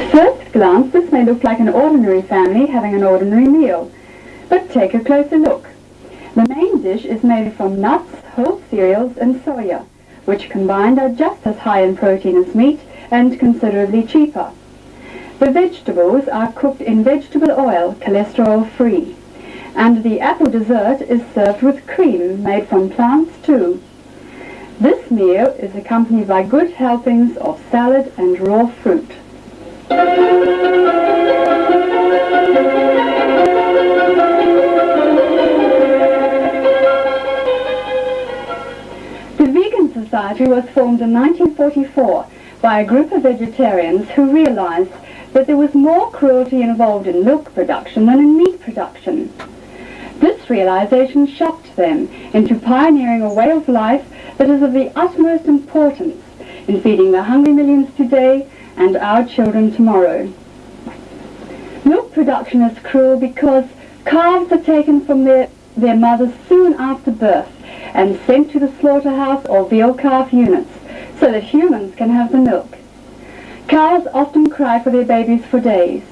At first glance, this may look like an ordinary family having an ordinary meal. But take a closer look. The main dish is made from nuts, whole cereals and soya, which combined are just as high in protein as meat and considerably cheaper. The vegetables are cooked in vegetable oil, cholesterol free. And the apple dessert is served with cream made from plants too. This meal is accompanied by good helpings of salad and raw fruit. The Vegan Society was formed in 1944 by a group of vegetarians who realized that there was more cruelty involved in milk production than in meat production. This realization shocked them into pioneering a way of life that is of the utmost importance in feeding the hungry millions today and our children tomorrow. Milk production is cruel because calves are taken from their, their mothers soon after birth and sent to the slaughterhouse or veal calf units so that humans can have the milk. Cows often cry for their babies for days,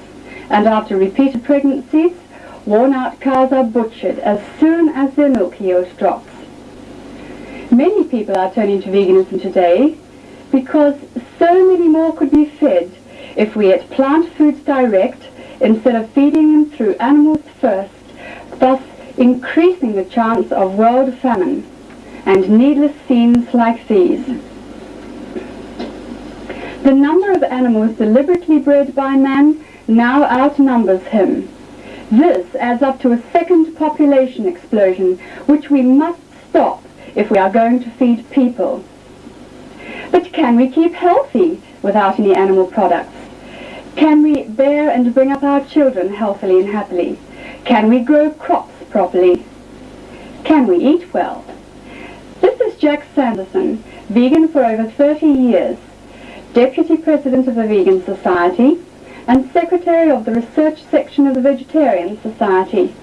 and after repeated pregnancies, worn-out cows are butchered as soon as their milk yield drops. Many people are turning to veganism today because so many more could be fed if we ate plant foods direct instead of feeding them through animals first, thus increasing the chance of world famine and needless scenes like these. The number of animals deliberately bred by man now outnumbers him. This adds up to a second population explosion, which we must stop if we are going to feed people. But can we keep healthy without any animal products? Can we bear and bring up our children healthily and happily? Can we grow crops properly? Can we eat well? This is Jack Sanderson, vegan for over 30 years, Deputy President of the Vegan Society, and Secretary of the Research Section of the Vegetarian Society.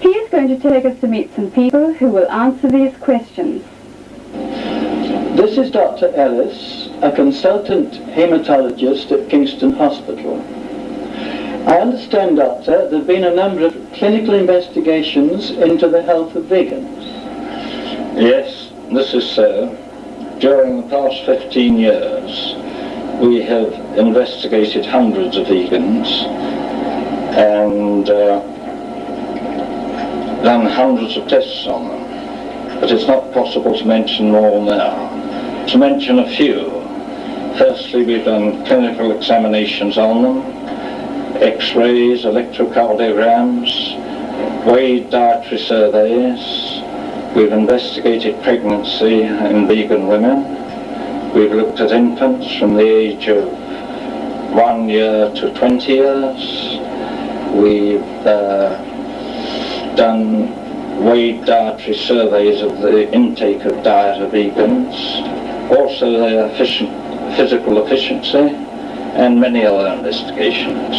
He is going to take us to meet some people who will answer these questions. This is Dr. Ellis, a consultant hematologist at Kingston Hospital. I understand, Doctor, there have been a number of clinical investigations into the health of vegans. Yes, this is so. During the past 15 years, we have investigated hundreds of vegans and uh, done hundreds of tests on them. But it's not possible to mention all now. To mention a few, firstly we've done clinical examinations on them, x-rays, electrocardiograms, weighed dietary surveys, we've investigated pregnancy in vegan women, We've looked at infants from the age of one year to 20 years. We've uh, done weighed dietary surveys of the intake of diet of vegans, also their efficient, physical efficiency, and many other investigations.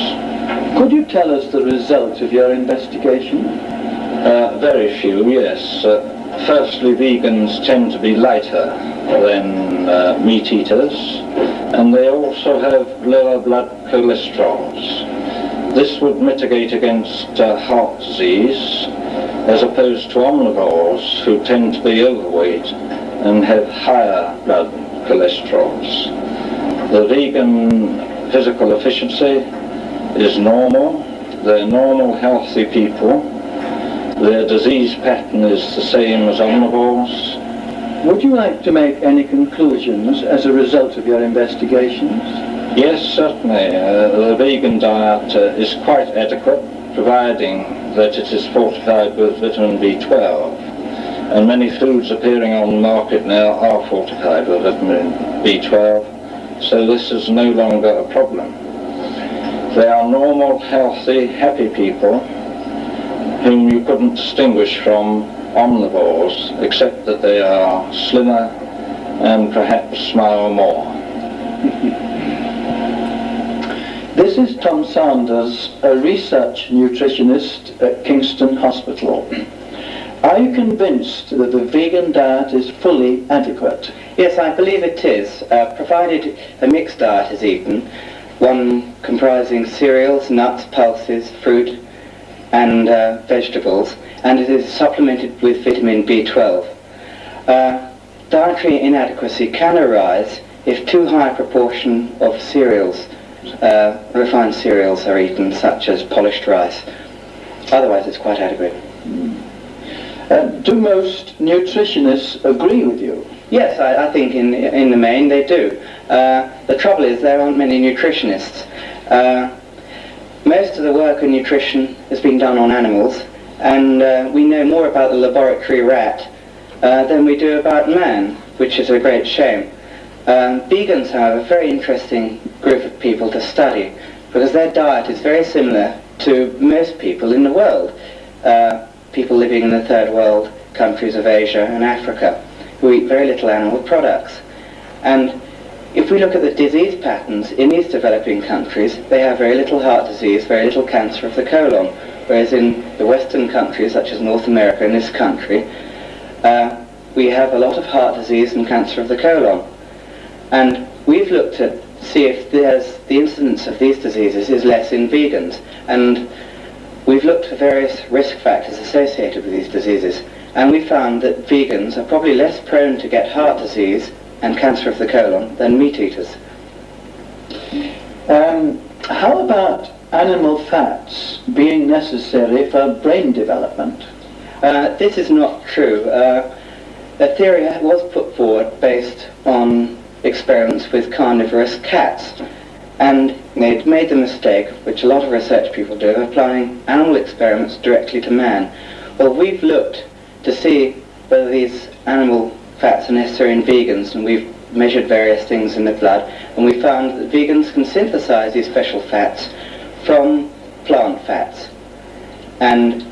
Could you tell us the result of your investigation? Uh, very few, yes. Uh, firstly, vegans tend to be lighter than uh, meat eaters, and they also have lower blood cholesterols. This would mitigate against uh, heart disease, as opposed to omnivores who tend to be overweight and have higher blood cholesterols. The vegan physical efficiency is normal. They're normal, healthy people their disease pattern is the same as omnivores. Would you like to make any conclusions as a result of your investigations? Yes, certainly. Uh, the vegan diet uh, is quite adequate, providing that it is fortified with vitamin B12. And many foods appearing on the market now are fortified with vitamin B12, so this is no longer a problem. They are normal, healthy, happy people whom you couldn't distinguish from omnivores, except that they are slimmer and perhaps smile more. this is Tom Sanders, a research nutritionist at Kingston Hospital. Are you convinced that the vegan diet is fully adequate? Yes, I believe it is, uh, provided a mixed diet is eaten one comprising cereals, nuts, pulses, fruit, and uh, vegetables, and it is supplemented with vitamin B12. Uh, dietary inadequacy can arise if too high a proportion of cereals, uh, refined cereals, are eaten, such as polished rice. Otherwise, it's quite adequate. Uh, do most nutritionists agree with you? Yes, I, I think in, in the main they do. Uh, the trouble is there aren't many nutritionists. Uh, most of the work in nutrition has been done on animals, and uh, we know more about the laboratory rat uh, than we do about man, which is a great shame. Um, vegans, are a very interesting group of people to study because their diet is very similar to most people in the world, uh, people living in the third world countries of Asia and Africa, who eat very little animal products. And if we look at the disease patterns in these developing countries, they have very little heart disease, very little cancer of the colon, whereas in the Western countries, such as North America and this country, uh, we have a lot of heart disease and cancer of the colon. And we've looked at see if there's the incidence of these diseases is less in vegans. And we've looked for various risk factors associated with these diseases. And we found that vegans are probably less prone to get heart disease and cancer of the colon than meat eaters. Um, how about animal fats being necessary for brain development? Uh, this is not true. Uh, a theory was put forward based on experiments with carnivorous cats. And they'd made the mistake, which a lot of research people do, of applying animal experiments directly to man. Well, we've looked to see whether these animal fats are necessary in vegans, and we've measured various things in the blood, and we found that vegans can synthesize these special fats from plant fats. And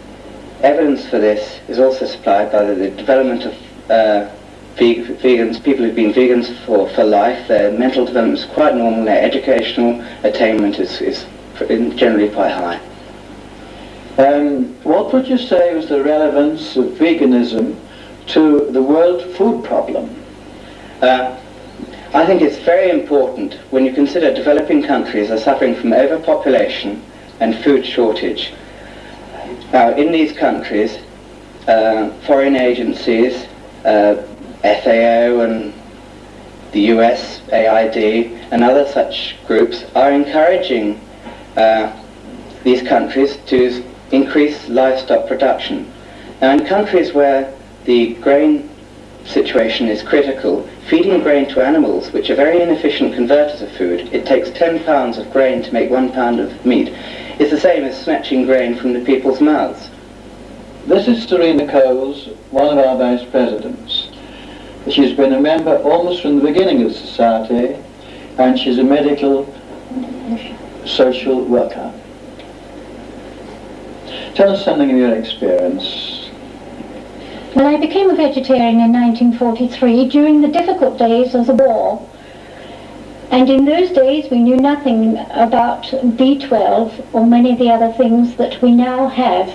evidence for this is also supplied by the, development of uh, vegans, people who've been vegans for, for life, their mental development is quite normal, their educational attainment is, is generally quite high. Um, what would you say was the relevance of veganism to the world food problem? Uh, I think it's very important when you consider developing countries are suffering from overpopulation and food shortage. Now, in these countries, uh, foreign agencies, uh, FAO and the US, AID, and other such groups are encouraging uh, these countries to increase livestock production. Now in countries where the grain situation is critical, feeding grain to animals, which are very inefficient converters of food, it takes 10 pounds of grain to make one pound of meat, is the same as snatching grain from the people's mouths. This is Serena Coles, one of our vice presidents. She's been a member almost from the beginning of the society, and she's a medical social worker. Tell us something of your experience. Well, I became a vegetarian in 1943 during the difficult days of the war. And in those days we knew nothing about B12 or many of the other things that we now have.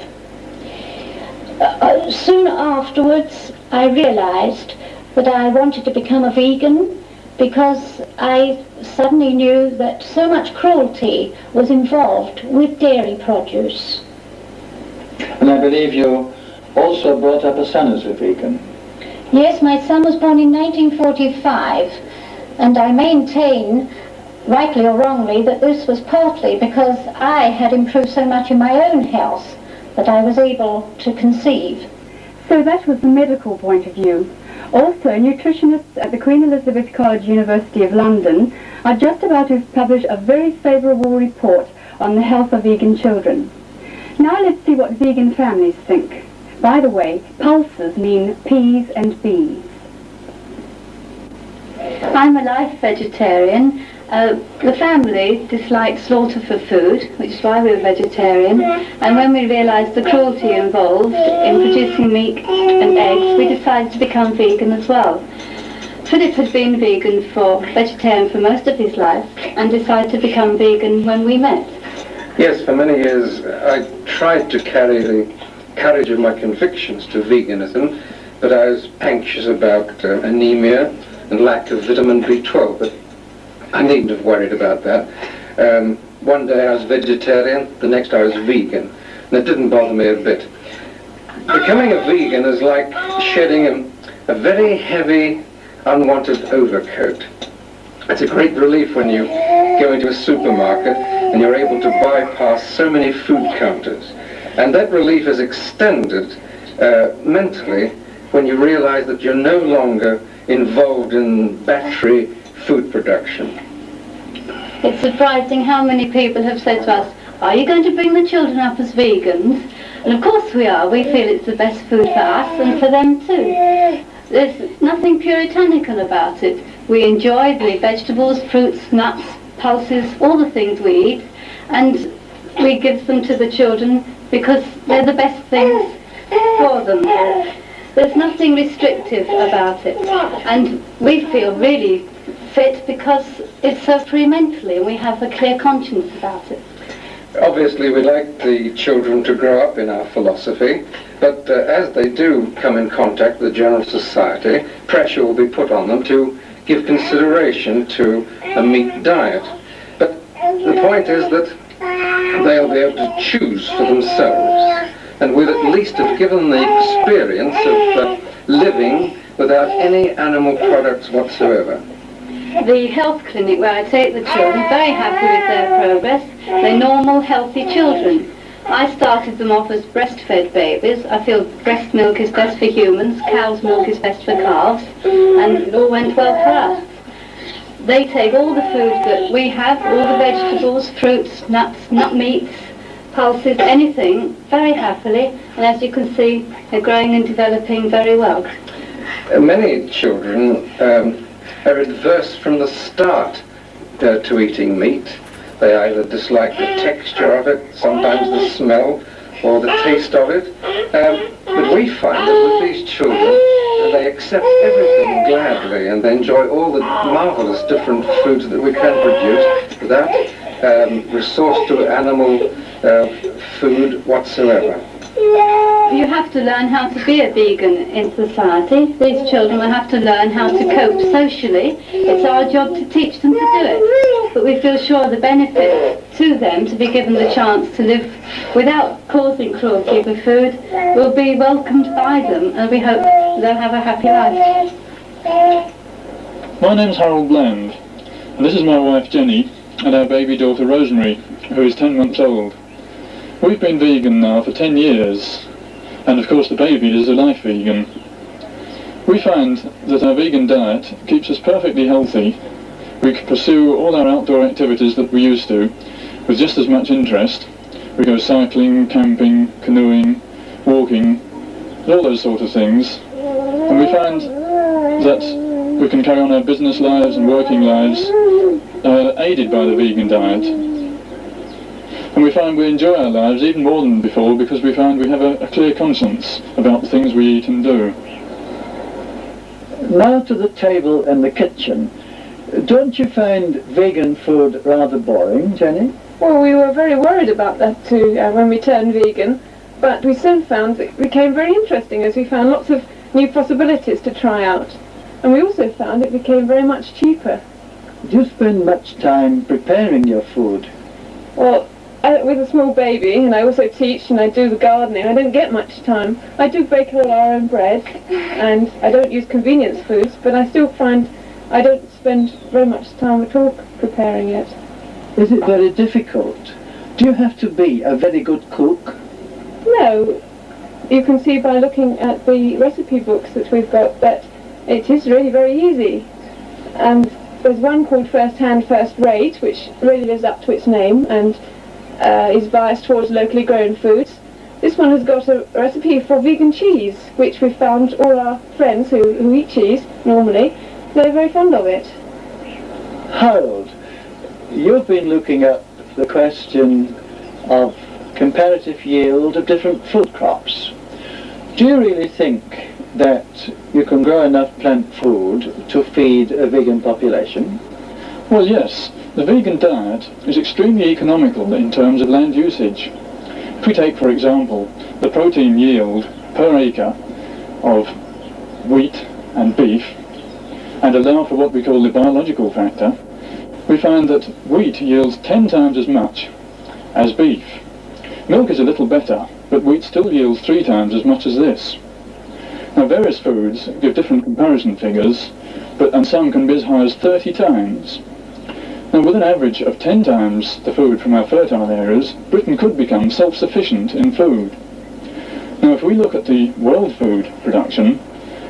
Uh, uh soon afterwards I realized that I wanted to become a vegan because I suddenly knew that so much cruelty was involved with dairy produce. And I believe you also brought up a son as a vegan. Yes, my son was born in 1945 and I maintain, rightly or wrongly, that this was partly because I had improved so much in my own health that I was able to conceive. So that was the medical point of view. Also, nutritionists at the Queen Elizabeth College, University of London, are just about to publish a very favourable report on the health of vegan children. Now let's see what vegan families think. By the way, pulses mean peas and beans. I'm a life vegetarian uh, the family disliked slaughter for food, which is why we were vegetarian, and when we realised the cruelty involved in producing meat and eggs, we decided to become vegan as well. Philip had been vegan for vegetarian for most of his life and decided to become vegan when we met. Yes, for many years I tried to carry the courage of my convictions to veganism, but I was anxious about uh, anemia and lack of vitamin B12. But I needn't have worried about that. Um, one day I was vegetarian, the next I was vegan, and it didn't bother me a bit. Becoming a vegan is like shedding a, a very heavy, unwanted overcoat. It's a great relief when you go into a supermarket and you're able to bypass so many food counters. And that relief is extended uh, mentally when you realize that you're no longer involved in battery food production. It's surprising how many people have said to us, are you going to bring the children up as vegans? And of course we are. We feel it's the best food for us and for them too. There's nothing puritanical about it. We enjoy the vegetables, fruits, nuts, pulses, all the things we eat, and we give them to the children because they're the best things for them. There's nothing restrictive about it. And we feel really fit because it's so free mentally and we have a clear conscience about it. Obviously, we like the children to grow up in our philosophy, but uh, as they do come in contact with the general society, pressure will be put on them to give consideration to a meat diet. But the point is that they'll be able to choose for themselves, and we'll at least have given the experience of uh, living without any animal products whatsoever the health clinic where I take the children, very happy with their progress. They're normal, healthy children. I started them off as breastfed babies. I feel breast milk is best for humans, cow's milk is best for calves, and it all went well for us. They take all the food that we have, all the vegetables, fruits, nuts, nut meats, pulses, anything, very happily, and as you can see, they're growing and developing very well. Uh, many children um, are adverse from the start uh, to eating meat. They either dislike the texture of it, sometimes the smell, or the taste of it. Um, but we find that with these children, they accept everything gladly and they enjoy all the marvelous different foods that we can produce without um, resource to animal uh, food whatsoever. You have to learn how to be a vegan in society. These children will have to learn how to cope socially. It's our job to teach them to do it. But we feel sure the benefit to them to be given the chance to live without causing cruelty with food will be welcomed by them and we hope they'll have a happy life. My name's Harold Bland and this is my wife Jenny and our baby daughter Rosemary who is 10 months old. We've been vegan now for 10 years, and of course the baby is a life vegan. We find that our vegan diet keeps us perfectly healthy. We can pursue all our outdoor activities that we used to with just as much interest. We go cycling, camping, canoeing, walking, all those sort of things. And we find that we can carry on our business lives and working lives uh, aided by the vegan diet. And we find we enjoy our lives even more than before because we find we have a, a clear conscience about the things we eat and do. Now to the table and the kitchen. Don't you find vegan food rather boring, Jenny? Well, we were very worried about that too uh, when we turned vegan, but we soon found it became very interesting as we found lots of new possibilities to try out. And we also found it became very much cheaper. Do you spend much time preparing your food? Well, with a small baby, and I also teach and I do the gardening, I don't get much time. I do bake all our own bread, and I don't use convenience foods, but I still find I don't spend very much time at all preparing it. Is it very difficult? Do you have to be a very good cook? No. You can see by looking at the recipe books that we've got that it is really very easy. And there's one called First Hand, First Rate, which really lives up to its name, and uh, is biased towards locally grown foods. This one has got a recipe for vegan cheese, which we've found all our friends who, who eat cheese normally, they're very fond of it. Harold, you've been looking at the question of comparative yield of different food crops. Do you really think that you can grow enough plant food to feed a vegan population? Well, yes. The vegan diet is extremely economical in terms of land usage. If we take, for example, the protein yield per acre of wheat and beef and allow for what we call the biological factor, we find that wheat yields 10 times as much as beef. Milk is a little better, but wheat still yields three times as much as this. Now various foods give different comparison figures, but and some can be as high as 30 times. Now with an average of 10 times the food from our fertile areas, Britain could become self-sufficient in food. Now if we look at the world food production,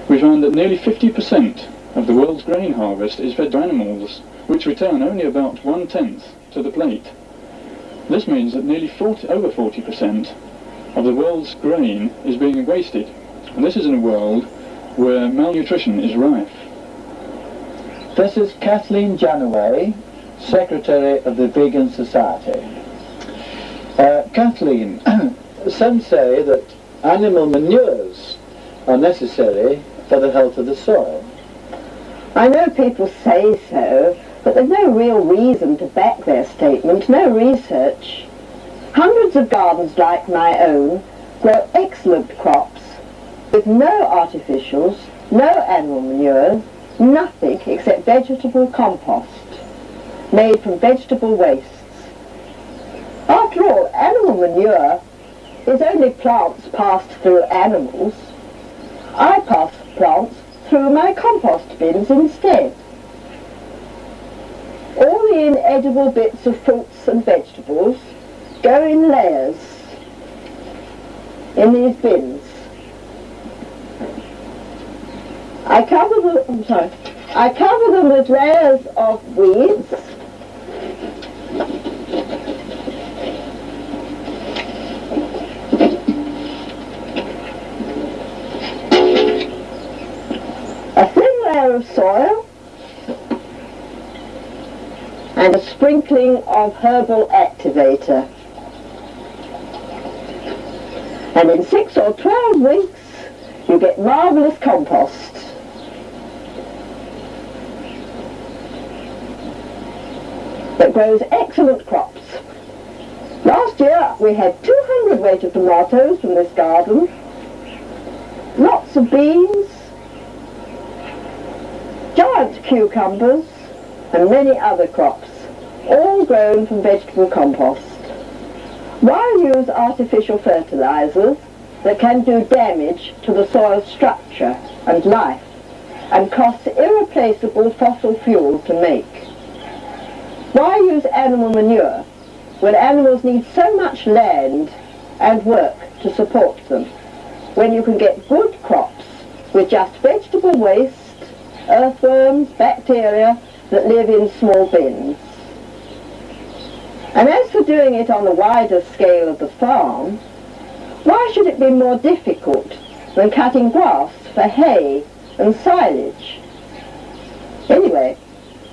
we find that nearly 50% of the world's grain harvest is fed to animals, which return only about one-tenth to the plate. This means that nearly 40, over 40% of the world's grain is being wasted. And this is in a world where malnutrition is rife. This is Kathleen Jannaway, Secretary of the Vegan Society. Uh, Kathleen, some say that animal manures are necessary for the health of the soil. I know people say so, but there's no real reason to back their statement, no research. Hundreds of gardens like my own grow excellent crops with no artificials, no animal manures, nothing except vegetable compost made from vegetable wastes. After all, animal manure is only plants passed through animals. I pass plants through my compost bins instead. All the inedible bits of fruits and vegetables go in layers in these bins. I cover them, I'm sorry, I cover them with layers of weeds soil and a sprinkling of herbal activator. And in six or twelve weeks you get marvellous compost. that grows excellent crops. Last year we had 200 weight of tomatoes from this garden, lots of beans, cucumbers and many other crops, all grown from vegetable compost. Why use artificial fertilizers that can do damage to the soil structure and life and cost irreplaceable fossil fuel to make? Why use animal manure when animals need so much land and work to support them, when you can get good crops with just vegetable waste, earthworms, bacteria that live in small bins? And as for doing it on the wider scale of the farm, why should it be more difficult than cutting grass for hay and silage? Anyway,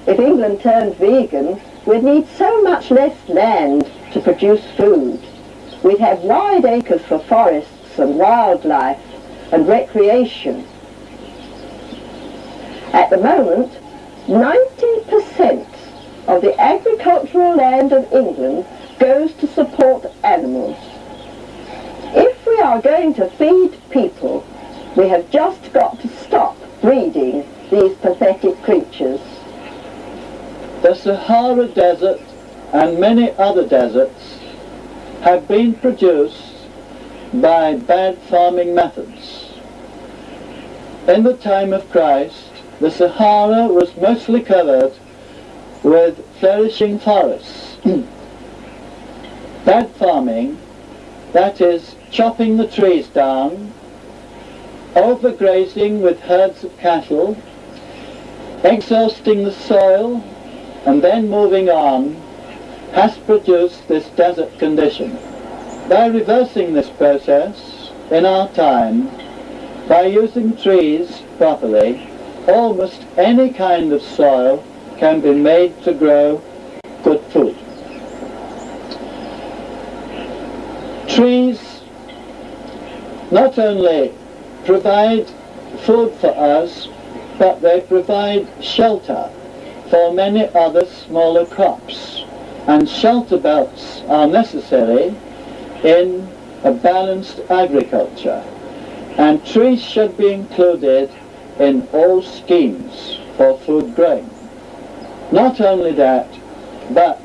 if England turned vegan, we'd need so much less land to produce food. We'd have wide acres for forests and wildlife and recreation. At the moment, 90% of the agricultural land of England goes to support animals. If we are going to feed people, we have just got to stop breeding these pathetic creatures. The Sahara Desert and many other deserts have been produced by bad farming methods. In the time of Christ, the Sahara was mostly covered with flourishing forests. bad farming, that is, chopping the trees down, overgrazing with herds of cattle, exhausting the soil, and then moving on, has produced this desert condition. By reversing this process in our time, by using trees properly, almost any kind of soil can be made to grow good food. Trees not only provide food for us, but they provide shelter for many other smaller crops. And shelter belts are necessary in a balanced agriculture. And trees should be included in all schemes for food growing. Not only that, but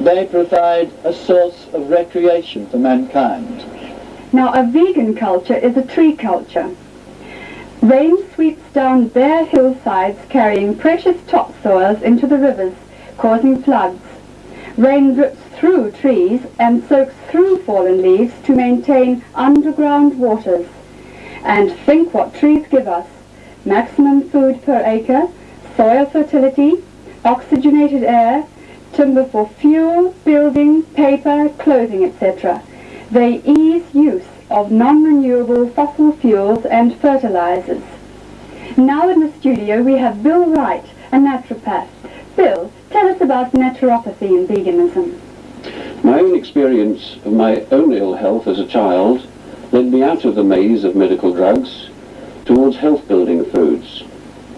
they provide a source of recreation for mankind. Now, a vegan culture is a tree culture. Rain sweeps down bare hillsides carrying precious topsoils into the rivers, causing floods. Rain drips through trees and soaks through fallen leaves to maintain underground waters. And think what trees give us. Maximum food per acre, soil fertility, oxygenated air, timber for fuel, building, paper, clothing, etc. They ease use of non-renewable fossil fuels and fertilizers. Now in the studio we have Bill Wright, a naturopath. Bill, tell us about naturopathy and veganism. My own experience of my own ill health as a child led me out of the maze of medical drugs towards health-building foods.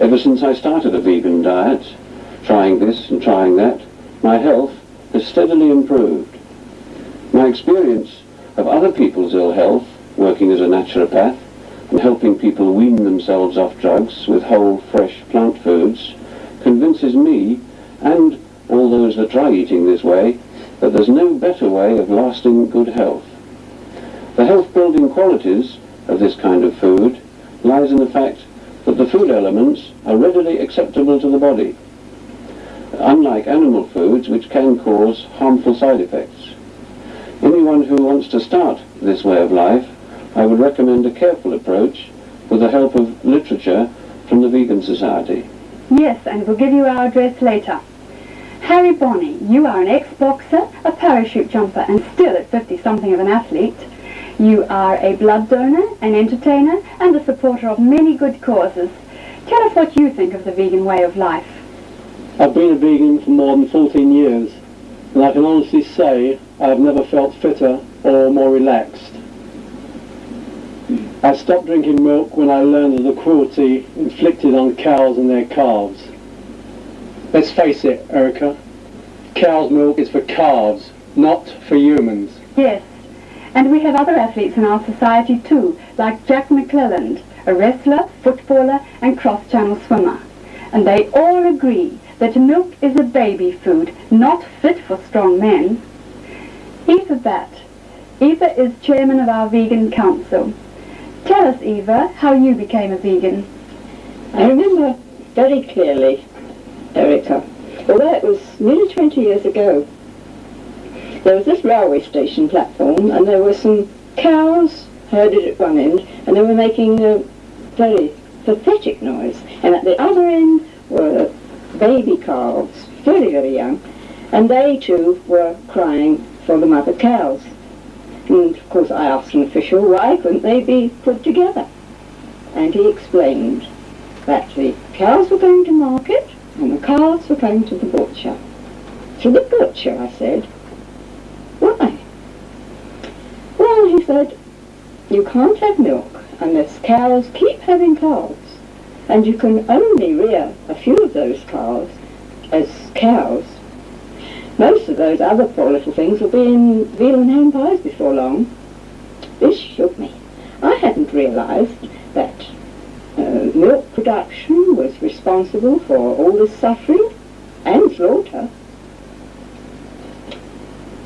Ever since I started a vegan diet, trying this and trying that, my health has steadily improved. My experience of other people's ill health, working as a naturopath, and helping people wean themselves off drugs with whole, fresh plant foods, convinces me, and all those that try eating this way, that there's no better way of lasting good health. The health-building qualities of this kind of food lies in the fact that the food elements are readily acceptable to the body, unlike animal foods which can cause harmful side effects. Anyone who wants to start this way of life, I would recommend a careful approach with the help of literature from the Vegan Society. Yes, and we'll give you our address later. Harry Bonney, you are an ex-boxer, a parachute jumper, and still at 50-something of an athlete. You are a blood donor, an entertainer, and a supporter of many good causes. Tell us what you think of the vegan way of life. I've been a vegan for more than 14 years, and I can honestly say I have never felt fitter or more relaxed. I stopped drinking milk when I learned of the cruelty inflicted on cows and their calves. Let's face it, Erica, cow's milk is for calves, not for humans. Yes, and we have other athletes in our society too, like Jack McClelland, a wrestler, footballer and cross-channel swimmer. And they all agree that milk is a baby food, not fit for strong men. Eva Batt. Eva is chairman of our vegan council. Tell us, Eva, how you became a vegan. I remember very clearly, Erica, although it was nearly 20 years ago. There was this railway station platform and there were some cows herded at one end and they were making a very pathetic noise. And at the other end were baby calves, very, very young, and they too were crying for the mother cows. And of course I asked an official why couldn't they be put together? And he explained that the cows were going to market and the calves were going to the butcher. To the butcher, I said. Why? Well, he said, you can't have milk unless cows keep having calves. And you can only rear a few of those calves as cows. Most of those other poor little things will be in veal and ham pies before long. This shook me. I hadn't realised that uh, milk production was responsible for all this suffering and slaughter.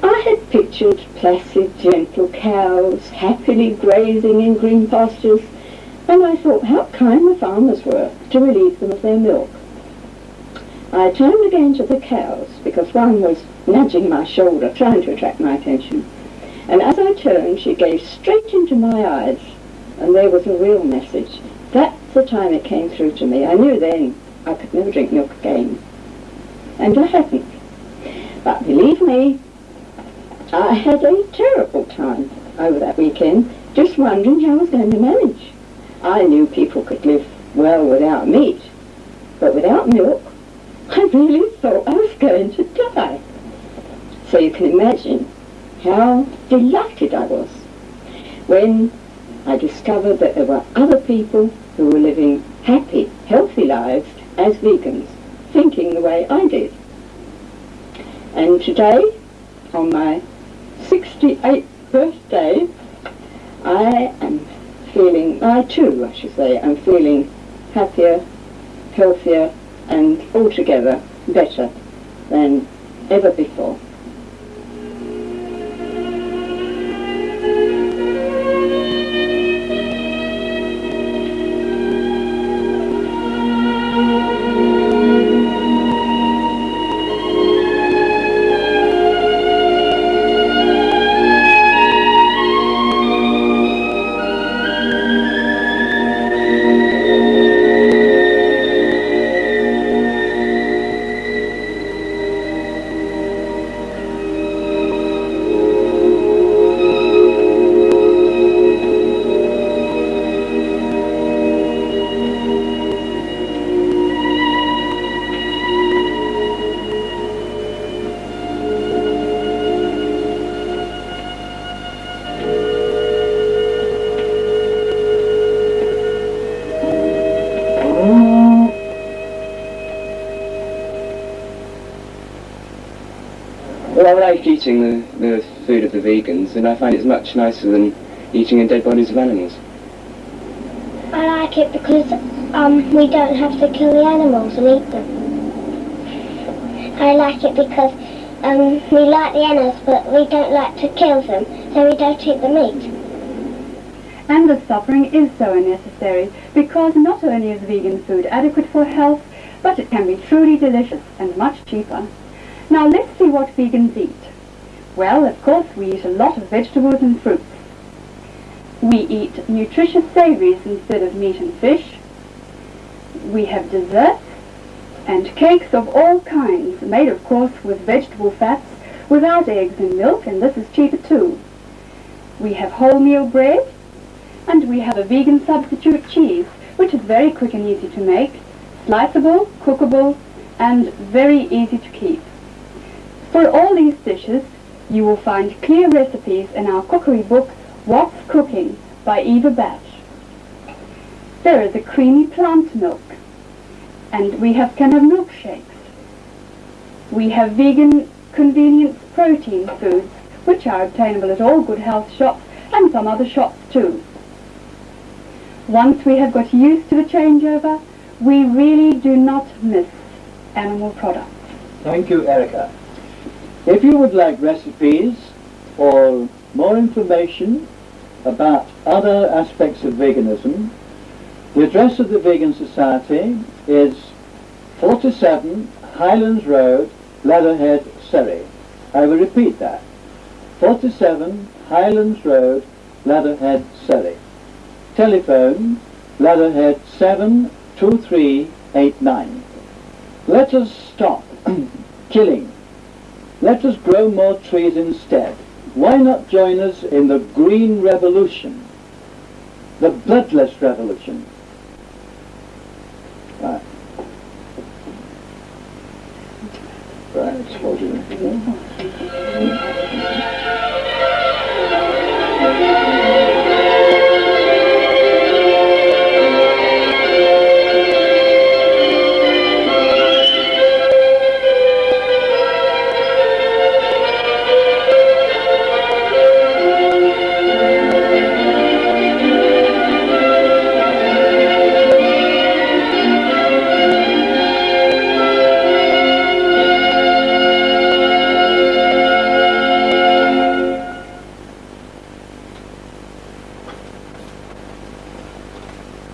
I had pictured placid, gentle cows happily grazing in green pastures, and I thought how kind the farmers were to relieve them of their milk. I turned again to the cows, because one was nudging my shoulder, trying to attract my attention. And as I turned, she gazed straight into my eyes, and there was a real message. That's the time it came through to me. I knew then I could never drink milk again. And I hadn't. But believe me, I had a terrible time over that weekend, just wondering how I was going to manage. I knew people could live well without meat, but without milk, I really thought I was going to die. So you can imagine how delighted I was when I discovered that there were other people who were living happy, healthy lives as vegans, thinking the way I did. And today, on my 68th birthday, I am feeling, I too, I should say, I'm feeling happier, healthier, and altogether better than ever before. Eating the, the food of the vegans, and I find it's much nicer than eating the dead bodies of animals. I like it because um, we don't have to kill the animals and eat them. I like it because um, we like the animals, but we don't like to kill them, so we don't eat the meat. And the suffering is so unnecessary because not only is vegan food adequate for health, but it can be truly delicious and much cheaper. Now let's see what vegans eat. Well, of course, we eat a lot of vegetables and fruits. We eat nutritious savories instead of meat and fish. We have desserts and cakes of all kinds, made of course with vegetable fats, without eggs and milk, and this is cheaper too. We have wholemeal bread, and we have a vegan substitute cheese, which is very quick and easy to make, sliceable, cookable, and very easy to keep. For all these dishes, you will find clear recipes in our cookery book, What's Cooking, by Eva Batt. There is a creamy plant milk, and we have can have milkshakes. We have vegan convenience protein foods, which are obtainable at all good health shops and some other shops too. Once we have got used to the changeover, we really do not miss animal products. Thank you, Erica. If you would like recipes or more information about other aspects of veganism, the address of the Vegan Society is 47 Highlands Road, Leatherhead, Surrey. I will repeat that. 47 Highlands Road, Leatherhead, Surrey. Telephone Leatherhead 72389. Let us stop killing. Let us grow more trees instead. Why not join us in the green revolution? The bloodless revolution.